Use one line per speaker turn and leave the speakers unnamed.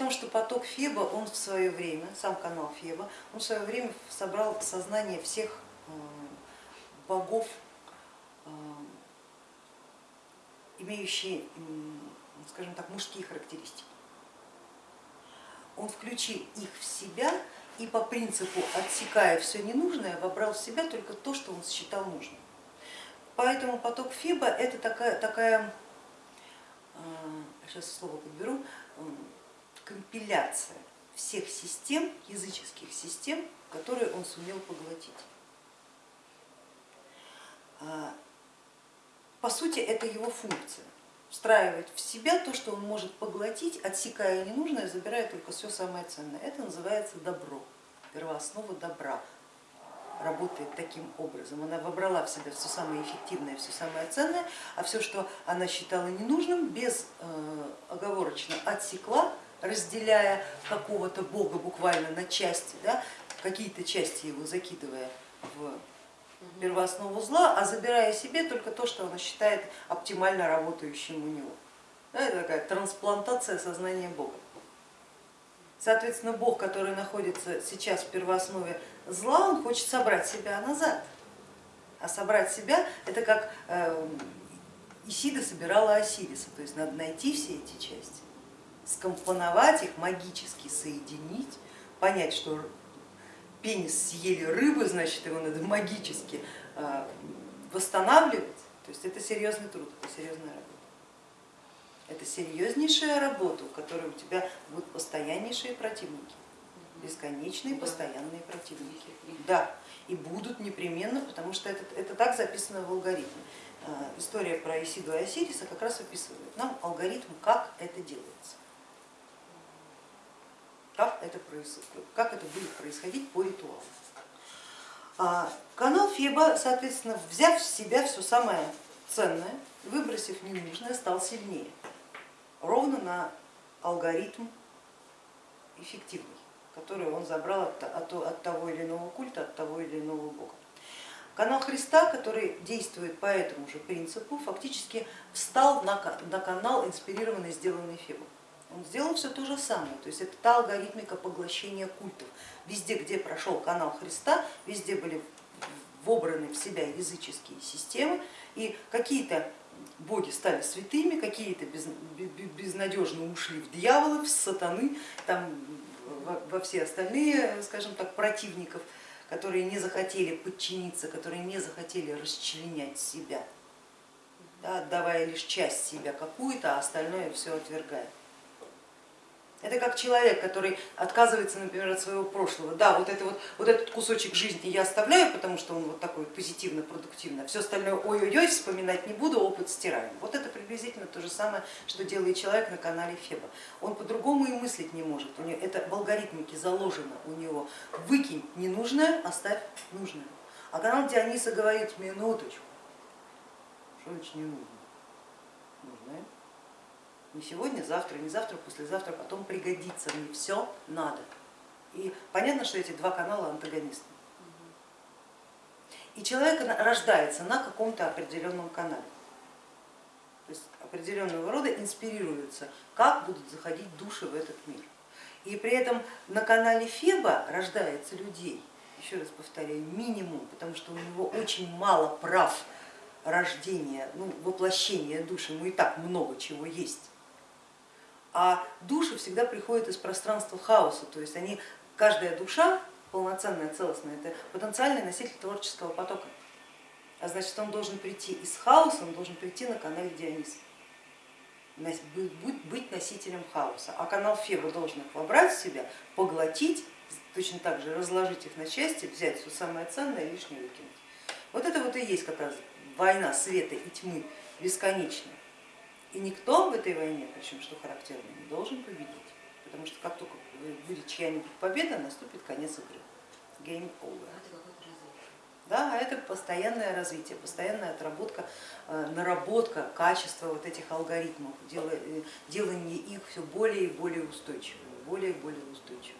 Том, что поток Феба, он в свое время, сам канал Феба, он в свое время собрал сознание всех э, богов, э, имеющие, скажем так, мужские характеристики. Он включил их в себя и по принципу отсекая все ненужное, вобрал в себя только то, что он считал нужным. Поэтому поток Феба это такая, такая сейчас слово подберу, компиляция всех систем, языческих систем, которые он сумел поглотить. А, по сути, это его функция встраивать в себя то, что он может поглотить, отсекая ненужное, забирая только все самое ценное. Это называется добро, первооснова добра работает таким образом. Она вобрала в себя все самое эффективное, все самое ценное, а все, что она считала ненужным, безоговорочно э, отсекла, разделяя какого-то бога буквально на части, да, какие-то части его закидывая в первооснову зла, а забирая себе только то, что она считает оптимально работающим у него. Да, это такая трансплантация сознания Бога. Соответственно, Бог, который находится сейчас в первооснове зла, он хочет собрать себя назад. А собрать себя это как э, Исида собирала Осириса, то есть надо найти все эти части, скомпоновать их, магически соединить, понять, что пенис съели рыбы, значит его надо магически э, восстанавливать. То есть это серьезный труд, это серьезная работа. Это серьезнейшая работа, у которой у тебя будут постояннейшие противники, бесконечные постоянные противники. Да, и будут непременно, потому что это, это так записано в алгоритме. А, история про Исиду и Осириса как раз описывает нам алгоритм, как это делается, как это, как это будет происходить по ритуалу. А, канал Феба, соответственно, взяв в себя все самое ценное, выбросив ненужное, стал сильнее ровно на алгоритм эффективный, который он забрал от того или иного культа, от того или иного бога. Канал Христа, который действует по этому же принципу, фактически встал на, на канал, инспирированный, сделанный Фебом. Он сделал все то же самое, то есть это та алгоритмика поглощения культов. Везде, где прошел канал Христа, везде были вобраны в себя языческие системы и какие-то боги стали святыми, какие-то безнадежно ушли в дьяволов, в сатаны, там, во все остальные, скажем так, противников, которые не захотели подчиниться, которые не захотели расчленять себя, да, отдавая лишь часть себя какую-то, а остальное все отвергая. Это как человек, который отказывается, например, от своего прошлого. Да, вот, это вот, вот этот кусочек жизни я оставляю, потому что он вот такой позитивно, продуктивно, все остальное ой-ой-ой, вспоминать не буду, опыт стираем. Вот это приблизительно то же самое, что делает человек на канале Феба. Он по-другому и мыслить не может, у него, это в алгоритмике заложено у него. Выкинь ненужное, оставь нужное. А канал Диониса говорит, минуточку, что значит не нужно? Нужное не сегодня, завтра, не завтра, послезавтра, потом пригодится, мне все надо. И понятно, что эти два канала антагонисты. И человек рождается на каком-то определенном канале. То есть определенного рода инспирируется, как будут заходить души в этот мир. И при этом на канале Феба рождается людей, еще раз повторяю, минимум, потому что у него очень мало прав рождения, ну, воплощения души, ему и так много чего есть а души всегда приходят из пространства хаоса, то есть они, каждая душа полноценная, целостная, это потенциальный носитель творческого потока, а значит он должен прийти из хаоса, он должен прийти на канале Диониса, быть носителем хаоса, а канал Феба должен их вобрать в себя, поглотить, точно так же разложить их на части, взять все самое ценное и лишнее выкинуть. Вот это вот и есть как раз война света и тьмы бесконечная. И никто в этой войне, причем что характерно, не должен победить, потому что как только будет чья-нибудь победа, наступит конец игры. Game over. Да, а это постоянное развитие, постоянная отработка, э, наработка качества вот этих алгоритмов, э, делание их все более и более устойчивыми, более и более устойчивыми.